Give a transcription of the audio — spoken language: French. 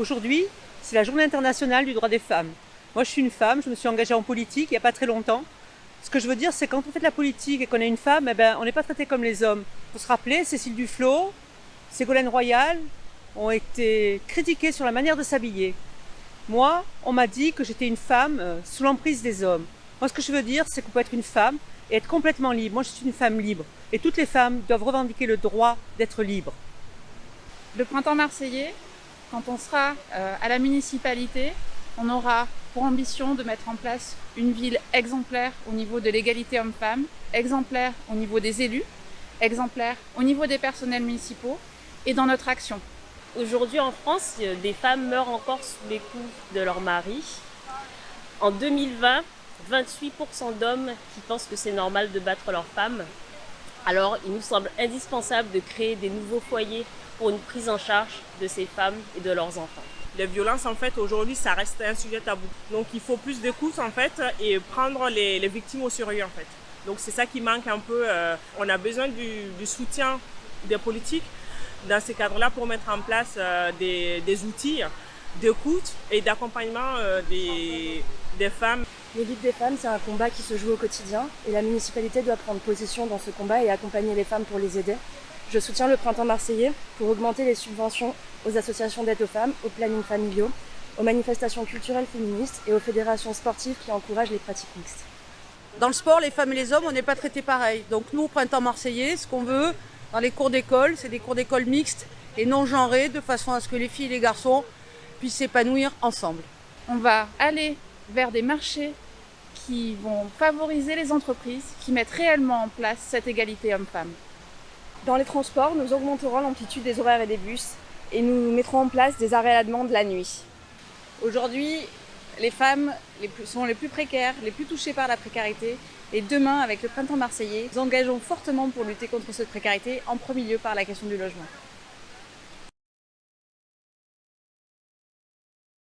Aujourd'hui, c'est la journée internationale du droit des femmes. Moi, je suis une femme, je me suis engagée en politique il n'y a pas très longtemps. Ce que je veux dire, c'est quand on fait de la politique et qu'on est une femme, eh ben, on n'est pas traité comme les hommes. Il faut se rappeler, Cécile Duflot, Ségolène Royal ont été critiquées sur la manière de s'habiller. Moi, on m'a dit que j'étais une femme euh, sous l'emprise des hommes. Moi, ce que je veux dire, c'est qu'on peut être une femme et être complètement libre. Moi, je suis une femme libre. Et toutes les femmes doivent revendiquer le droit d'être libres. Le printemps marseillais, quand on sera euh, à la municipalité, on aura pour ambition de mettre en place une ville exemplaire au niveau de l'égalité homme-femme, exemplaire au niveau des élus, exemplaire au niveau des personnels municipaux et dans notre action. Aujourd'hui en France, des femmes meurent encore sous les coups de leur mari. En 2020, 28% d'hommes qui pensent que c'est normal de battre leur femme. Alors il nous semble indispensable de créer des nouveaux foyers pour une prise en charge de ces femmes et de leurs enfants. Les violences, en fait, aujourd'hui, ça reste un sujet tabou. Donc, il faut plus d'écoute, en fait, et prendre les, victimes au sérieux, en fait. Donc, c'est ça qui manque un peu. Euh, on a besoin du, soutien des politiques dans ces cadres-là pour mettre en place euh, des, outils d'écoute et d'accompagnement euh, des, des femmes. Les luttes des femmes, c'est un combat qui se joue au quotidien et la municipalité doit prendre position dans ce combat et accompagner les femmes pour les aider. Je soutiens le printemps marseillais pour augmenter les subventions aux associations d'aide aux femmes, aux plannings familiaux, aux manifestations culturelles féministes et aux fédérations sportives qui encouragent les pratiques mixtes. Dans le sport, les femmes et les hommes, on n'est pas traités pareil. Donc nous, au printemps marseillais, ce qu'on veut dans les cours d'école, c'est des cours d'école mixtes et non genrés, de façon à ce que les filles et les garçons puissent s'épanouir ensemble. On va aller vers des marchés qui vont favoriser les entreprises qui mettent réellement en place cette égalité homme-femme. Dans les transports, nous augmenterons l'amplitude des horaires et des bus et nous mettrons en place des arrêts à la demande la nuit. Aujourd'hui, les femmes sont les plus précaires, les plus touchées par la précarité. Et demain, avec le printemps marseillais, nous engageons fortement pour lutter contre cette précarité, en premier lieu par la question du logement.